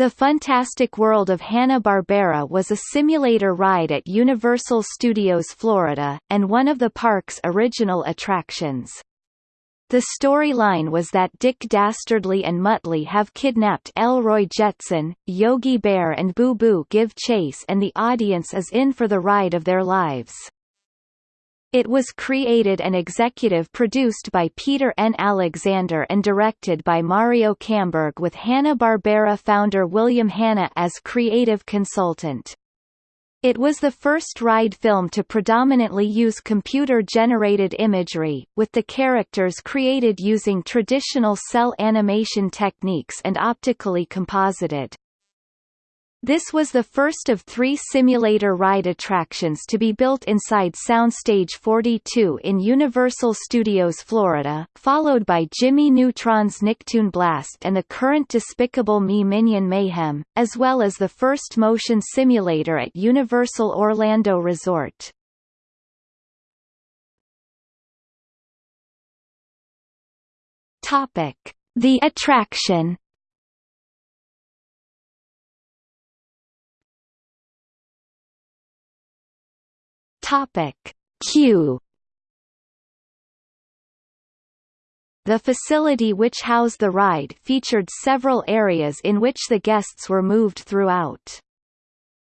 The Fantastic World of Hanna-Barbera was a simulator ride at Universal Studios Florida, and one of the park's original attractions. The storyline was that Dick Dastardly and Muttley have kidnapped Elroy Jetson, Yogi Bear and Boo Boo give chase and the audience is in for the ride of their lives. It was created and executive produced by Peter N. Alexander and directed by Mario Kamberg with Hanna-Barbera founder William Hanna as creative consultant. It was the first ride film to predominantly use computer-generated imagery, with the characters created using traditional cel animation techniques and optically composited. This was the first of three simulator ride attractions to be built inside Soundstage 42 in Universal Studios Florida, followed by Jimmy Neutron's Nicktoon Blast and the current Despicable Me Minion Mayhem, as well as the first motion simulator at Universal Orlando Resort. The attraction Topic Q The facility which housed the ride featured several areas in which the guests were moved throughout.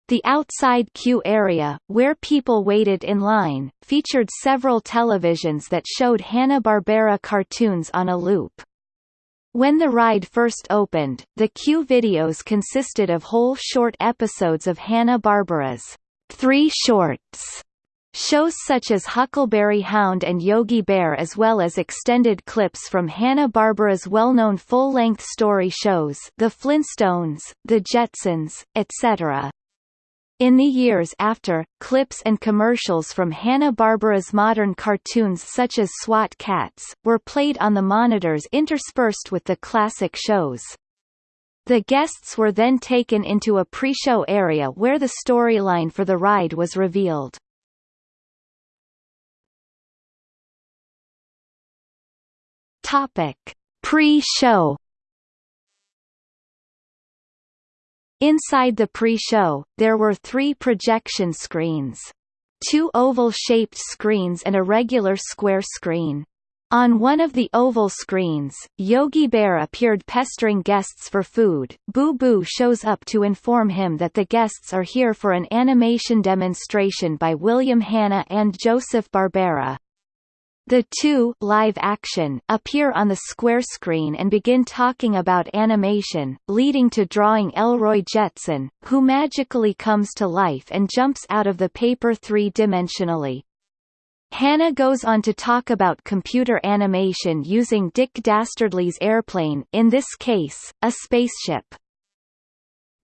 The outside queue area, where people waited in line, featured several televisions that showed Hanna-Barbera cartoons on a loop. When the ride first opened, the queue videos consisted of whole short episodes of Hanna-Barbera's Three Shorts Shows such as Huckleberry Hound and Yogi Bear as well as extended clips from Hanna-Barbera's well-known full-length story shows The Flintstones, The Jetsons, etc. In the years after, clips and commercials from Hanna-Barbera's modern cartoons such as SWAT Kats, were played on the monitors interspersed with the classic shows. The guests were then taken into a pre-show area where the storyline for the ride was revealed. Topic: Pre-show. Inside the pre-show, there were three projection screens. Two oval-shaped screens and a regular square screen. On one of the oval screens, Yogi Bear appeared pestering guests for food. Boo Boo shows up to inform him that the guests are here for an animation demonstration by William Hanna and Joseph Barbera. The two live action appear on the square screen and begin talking about animation, leading to drawing Elroy Jetson, who magically comes to life and jumps out of the paper three-dimensionally. Hanna goes on to talk about computer animation using Dick Dastardly's airplane in this case, a spaceship.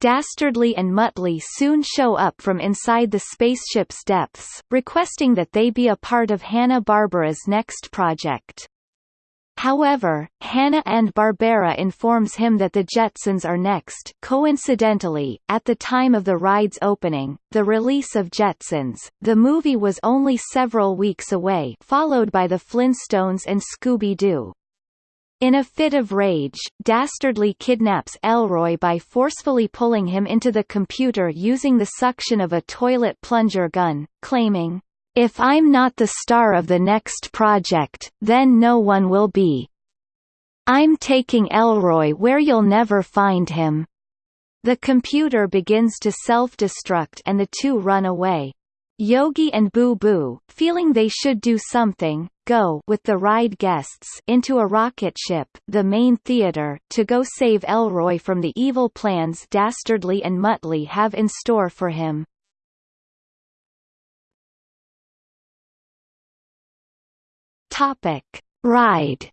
Dastardly and Muttley soon show up from inside the spaceship's depths, requesting that they be a part of Hanna-Barbera's next project. However, Hanna and Barbera informs him that the Jetsons are next. Coincidentally, at the time of the ride's opening, the release of Jetsons, the movie was only several weeks away, followed by the Flintstones and Scooby-Doo. In a fit of rage, Dastardly kidnaps Elroy by forcefully pulling him into the computer using the suction of a toilet plunger gun, claiming, "If I'm not the star of the next project, then no one will be. I'm taking Elroy where you'll never find him." The computer begins to self-destruct and the two run away. Yogi and Boo Boo, feeling they should do something, go with the ride guests into a rocket ship, the main theater, to go save Elroy from the evil plans Dastardly and Muttley have in store for him. Topic: Ride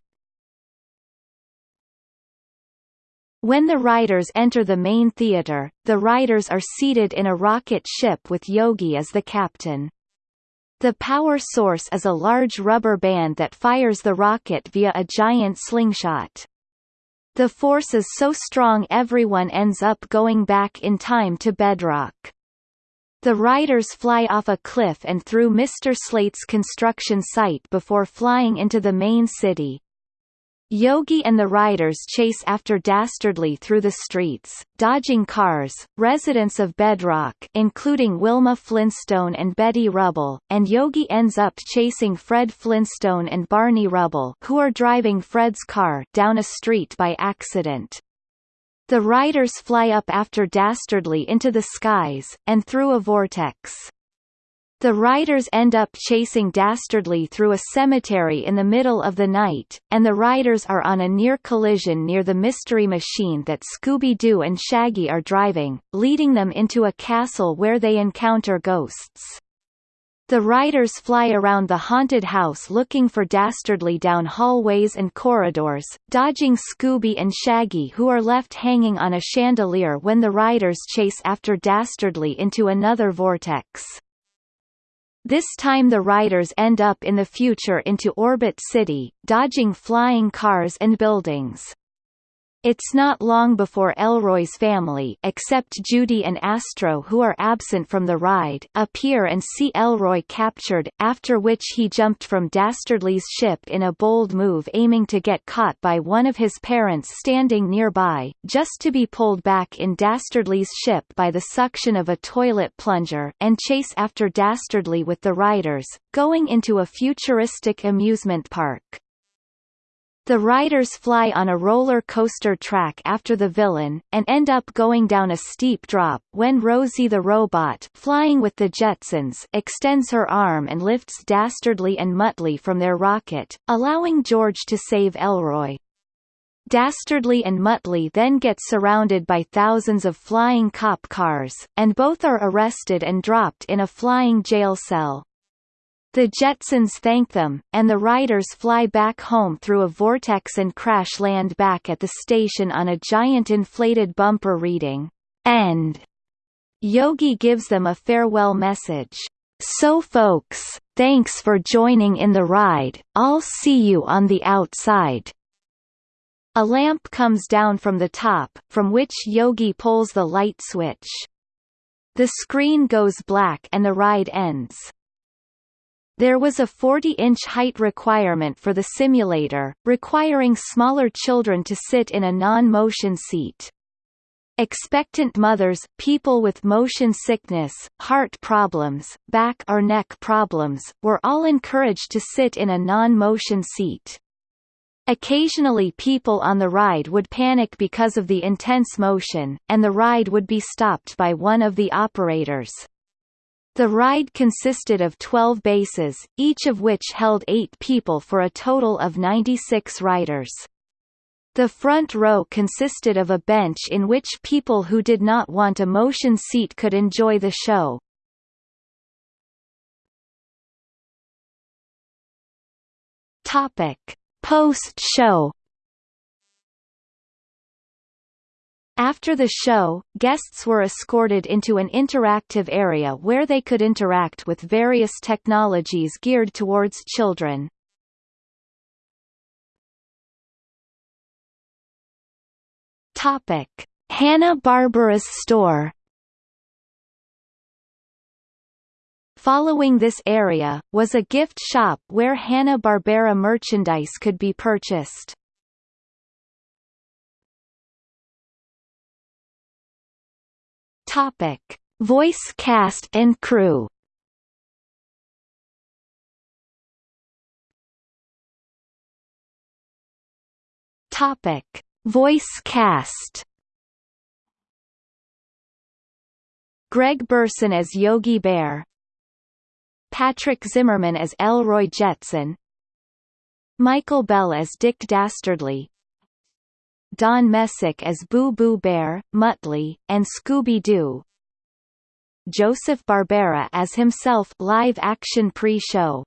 When the riders enter the main theater, the riders are seated in a rocket ship with Yogi as the captain. The power source is a large rubber band that fires the rocket via a giant slingshot. The force is so strong everyone ends up going back in time to bedrock. The riders fly off a cliff and through Mr. Slate's construction site before flying into the main city. Yogi and the riders chase after Dastardly through the streets, dodging cars, residents of Bedrock including Wilma Flintstone and Betty Rubble, and Yogi ends up chasing Fred Flintstone and Barney Rubble who are driving Fred's car down a street by accident. The riders fly up after Dastardly into the skies, and through a vortex. The riders end up chasing Dastardly through a cemetery in the middle of the night, and the riders are on a near collision near the mystery machine that Scooby-Doo and Shaggy are driving, leading them into a castle where they encounter ghosts. The riders fly around the haunted house looking for Dastardly down hallways and corridors, dodging Scooby and Shaggy who are left hanging on a chandelier when the riders chase after Dastardly into another vortex. This time the riders end up in the future into Orbit City, dodging flying cars and buildings. It's not long before Elroy's family except Judy and Astro who are absent from the ride appear and see Elroy captured, after which he jumped from Dastardly's ship in a bold move aiming to get caught by one of his parents standing nearby, just to be pulled back in Dastardly's ship by the suction of a toilet plunger and chase after Dastardly with the riders, going into a futuristic amusement park. The riders fly on a roller coaster track after the villain, and end up going down a steep drop when Rosie the robot flying with the Jetsons extends her arm and lifts Dastardly and Muttley from their rocket, allowing George to save Elroy. Dastardly and Muttley then get surrounded by thousands of flying cop cars, and both are arrested and dropped in a flying jail cell. The Jetsons thank them, and the riders fly back home through a vortex and crash land back at the station on a giant inflated bumper reading, End. Yogi gives them a farewell message. So folks, thanks for joining in the ride, I'll see you on the outside. A lamp comes down from the top, from which Yogi pulls the light switch. The screen goes black and the ride ends. There was a 40-inch height requirement for the simulator, requiring smaller children to sit in a non-motion seat. Expectant mothers, people with motion sickness, heart problems, back or neck problems, were all encouraged to sit in a non-motion seat. Occasionally people on the ride would panic because of the intense motion, and the ride would be stopped by one of the operators. The ride consisted of 12 bases, each of which held eight people for a total of 96 riders. The front row consisted of a bench in which people who did not want a motion seat could enjoy the show. Post-show After the show, guests were escorted into an interactive area where they could interact with various technologies geared towards children. Topic: Hanna-Barbera's store. Following this area, was a gift shop where Hanna-Barbera merchandise could be purchased. Topic: Voice cast and crew. Topic: Voice cast. Greg Burson as Yogi Bear. Patrick Zimmerman as Elroy Jetson. Michael Bell as Dick Dastardly. Don Messick as Boo Boo Bear, Muttley, and Scooby-Doo. Joseph Barbera as himself live-action pre-show.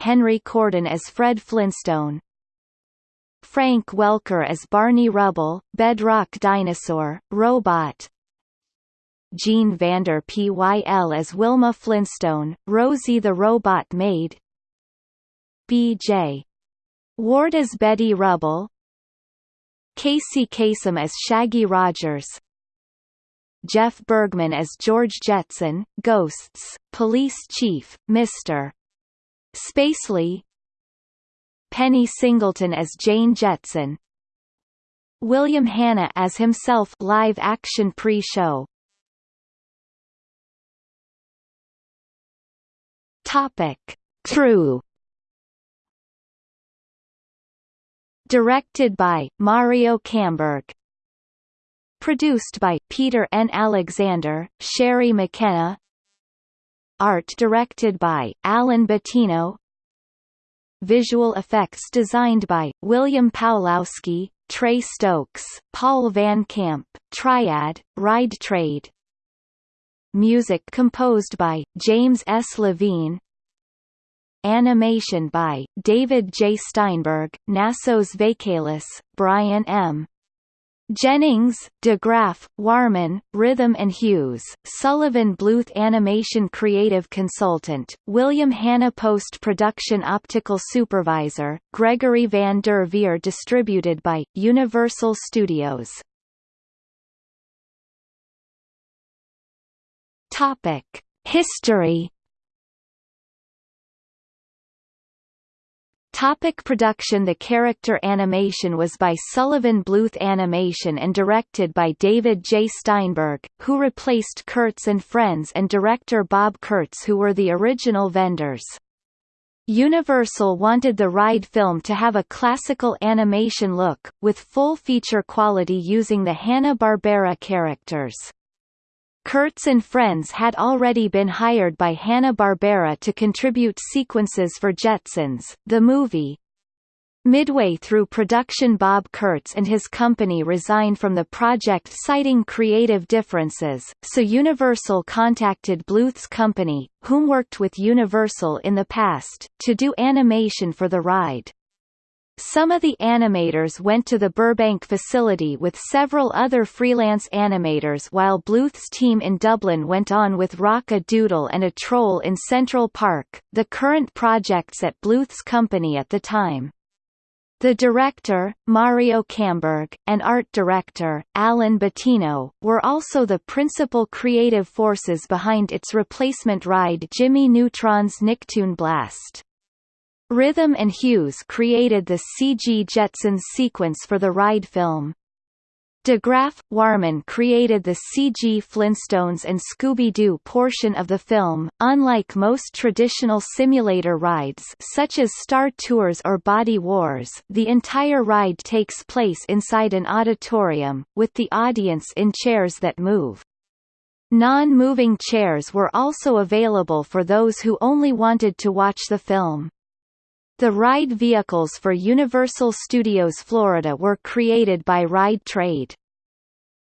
Henry Corden as Fred Flintstone. Frank Welker as Barney Rubble, Bedrock Dinosaur, Robot. Jean Vander Pyl as Wilma Flintstone, Rosie the Robot Maid. B.J. Ward as Betty Rubble, Casey Kasem as Shaggy Rogers Jeff Bergman as George Jetson, Ghosts, Police Chief, Mr. Spacely Penny Singleton as Jane Jetson William Hanna as himself live-action pre-show Topic. Crew Directed by, Mario Kamberg Produced by, Peter N. Alexander, Sherry McKenna Art directed by, Alan Bettino Visual effects designed by, William Pawlowski, Trey Stokes, Paul Van Camp, Triad, Ride Trade Music composed by, James S. Levine Animation by, David J. Steinberg, Nassos Vakalis, Brian M. Jennings, DeGraf, Wahrman, Rhythm and Hues, Sullivan Bluth Animation Creative Consultant, William Hanna Post-Production Optical Supervisor, Gregory Van der Veer Distributed by, Universal Studios. History Topic production The character animation was by Sullivan Bluth Animation and directed by David J. Steinberg, who replaced Kurtz and Friends and director Bob Kurtz who were the original vendors. Universal wanted the ride film to have a classical animation look, with full feature quality using the Hanna-Barbera characters. Kurtz and Friends had already been hired by Hanna-Barbera to contribute sequences for Jetsons, the movie. Midway through production Bob Kurtz and his company resigned from the project citing creative differences, so Universal contacted Bluth's company, whom worked with Universal in the past, to do animation for the ride. Some of the animators went to the Burbank facility with several other freelance animators while Bluth's team in Dublin went on with Rock-a-Doodle and a Troll in Central Park, the current projects at Bluth's company at the time. The director, Mario Kamberg, and art director, Alan Bettino, were also the principal creative forces behind its replacement ride Jimmy Neutron's Nicktoon Blast. Rhythm and Hues created the CG Jetsons sequence for the ride film. DeGraf, Wahrman created the CG Flintstones and Scooby-Doo portion of the film. Unlike most traditional simulator rides such as Star Tours or Body Wars, the entire ride takes place inside an auditorium, with the audience in chairs that move. Non-moving chairs were also available for those who only wanted to watch the film. The ride vehicles for Universal Studios Florida were created by Ride Trade.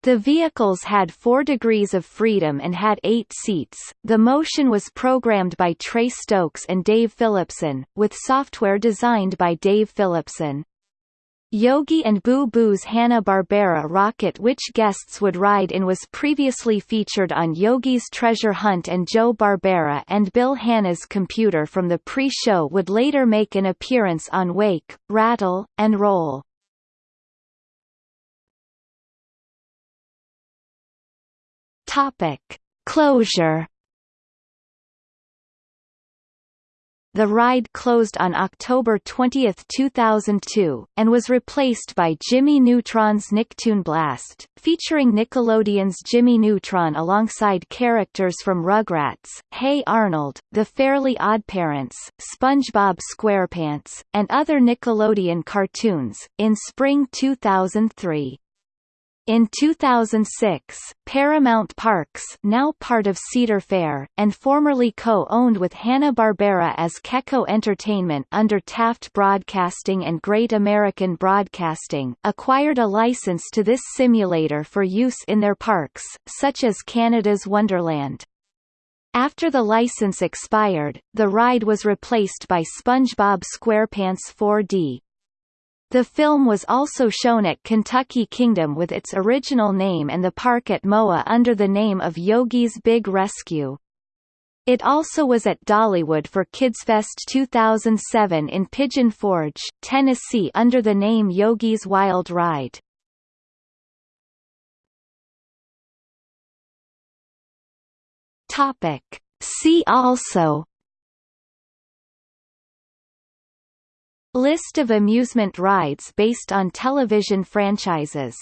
The vehicles had four degrees of freedom and had eight seats. The motion was programmed by Trey Stokes and Dave Phillipson, with software designed by Dave Phillipson. Yogi and Boo Boo's Hanna-Barbera rocket which guests would ride in was previously featured on Yogi's Treasure Hunt and Joe Barbera and Bill Hanna's computer from the pre-show would later make an appearance on Wake, Rattle, and Roll. Topic. Closure The ride closed on October 20, 2002, and was replaced by Jimmy Neutron's Nicktoon Blast, featuring Nickelodeon's Jimmy Neutron alongside characters from Rugrats, Hey Arnold, The Fairly OddParents, SpongeBob SquarePants, and other Nickelodeon cartoons, in spring 2003. In 2006, Paramount Parks now part of Cedar Fair, and formerly co-owned with Hanna-Barbera as Keko Entertainment under Taft Broadcasting and Great American Broadcasting, acquired a license to this simulator for use in their parks, such as Canada's Wonderland. After the license expired, the ride was replaced by SpongeBob SquarePants 4D, the film was also shown at Kentucky Kingdom with its original name and the park at MOA under the name of Yogi's Big Rescue. It also was at Dollywood for KidsFest 2007 in Pigeon Forge, Tennessee under the name Yogi's Wild Ride. Topic. See also List of amusement rides based on television franchises